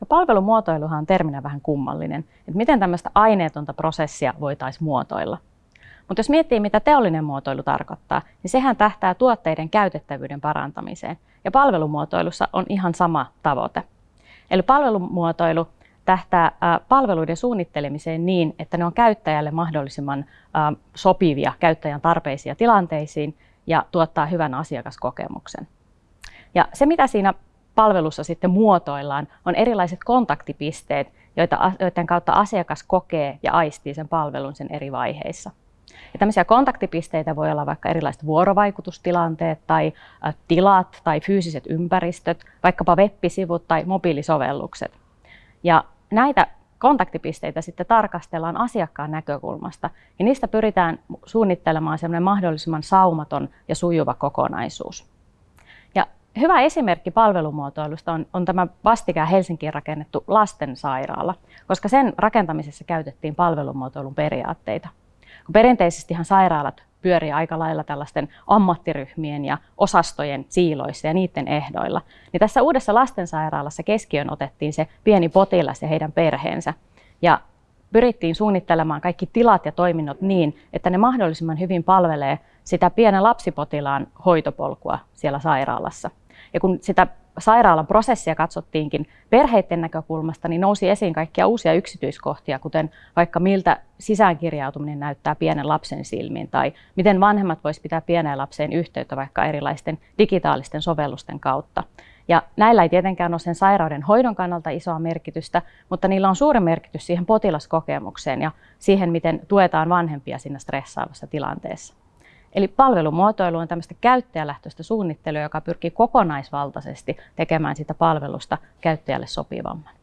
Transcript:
Ja palvelumuotoiluhan on terminä vähän kummallinen, että miten tämmöistä aineetonta prosessia voitaisiin muotoilla. Mutta jos miettii, mitä teollinen muotoilu tarkoittaa, niin sehän tähtää tuotteiden käytettävyyden parantamiseen. Ja palvelumuotoilussa on ihan sama tavoite. Eli palvelumuotoilu tähtää palveluiden suunnittelemiseen niin, että ne on käyttäjälle mahdollisimman sopivia käyttäjän tarpeisiin ja tilanteisiin ja tuottaa hyvän asiakaskokemuksen. Ja se, mitä siinä palvelussa sitten muotoillaan, on erilaiset kontaktipisteet, joita, joiden kautta asiakas kokee ja aistii sen palvelun sen eri vaiheissa. Ja tämmöisiä kontaktipisteitä voi olla vaikka erilaiset vuorovaikutustilanteet tai tilat tai fyysiset ympäristöt, vaikkapa web-sivut tai mobiilisovellukset. Ja näitä kontaktipisteitä sitten tarkastellaan asiakkaan näkökulmasta ja niistä pyritään suunnittelemaan semmoinen mahdollisimman saumaton ja sujuva kokonaisuus. Hyvä esimerkki palvelumuotoilusta on, on tämä vastikään Helsinkiin rakennettu lastensairaala, koska sen rakentamisessa käytettiin palvelumuotoilun periaatteita. Kun perinteisestihan sairaalat pyörii aika lailla tällaisten ammattiryhmien ja osastojen siiloissa ja niiden ehdoilla. Niin tässä uudessa lastensairaalassa keskiön otettiin se pieni potilas ja heidän perheensä. Ja pyrittiin suunnittelemaan kaikki tilat ja toiminnot niin, että ne mahdollisimman hyvin palvelee sitä pienen lapsipotilaan hoitopolkua siellä sairaalassa. Ja kun sitä sairaalan prosessia katsottiinkin perheiden näkökulmasta, niin nousi esiin kaikkia uusia yksityiskohtia, kuten vaikka miltä sisäänkirjautuminen näyttää pienen lapsen silmiin, tai miten vanhemmat voisivat pitää pieneen lapseen yhteyttä vaikka erilaisten digitaalisten sovellusten kautta. Ja näillä ei tietenkään ole sen sairauden hoidon kannalta isoa merkitystä, mutta niillä on suuri merkitys siihen potilaskokemukseen ja siihen, miten tuetaan vanhempia siinä stressaavassa tilanteessa. Eli palvelumuotoilu on tämmöistä käyttäjälähtöistä suunnittelua, joka pyrkii kokonaisvaltaisesti tekemään sitä palvelusta käyttäjälle sopivamman.